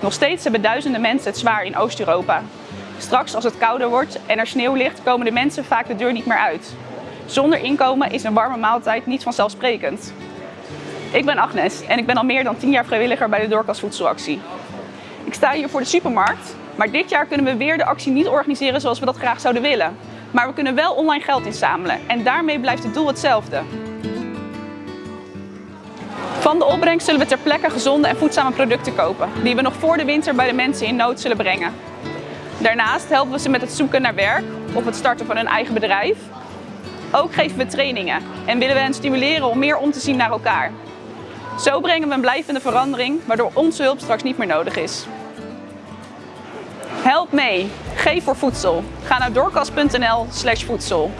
Nog steeds hebben duizenden mensen het zwaar in Oost-Europa. Straks als het kouder wordt en er sneeuw ligt, komen de mensen vaak de deur niet meer uit. Zonder inkomen is een warme maaltijd niet vanzelfsprekend. Ik ben Agnes en ik ben al meer dan 10 jaar vrijwilliger bij de Doorkas Voedselactie. Ik sta hier voor de supermarkt, maar dit jaar kunnen we weer de actie niet organiseren zoals we dat graag zouden willen. Maar we kunnen wel online geld inzamelen en daarmee blijft het doel hetzelfde. Van de opbrengst zullen we ter plekke gezonde en voedzame producten kopen, die we nog voor de winter bij de mensen in nood zullen brengen. Daarnaast helpen we ze met het zoeken naar werk of het starten van hun eigen bedrijf. Ook geven we trainingen en willen we hen stimuleren om meer om te zien naar elkaar. Zo brengen we een blijvende verandering, waardoor onze hulp straks niet meer nodig is. Help mee. Geef voor voedsel. Ga naar doorkas.nl voedsel.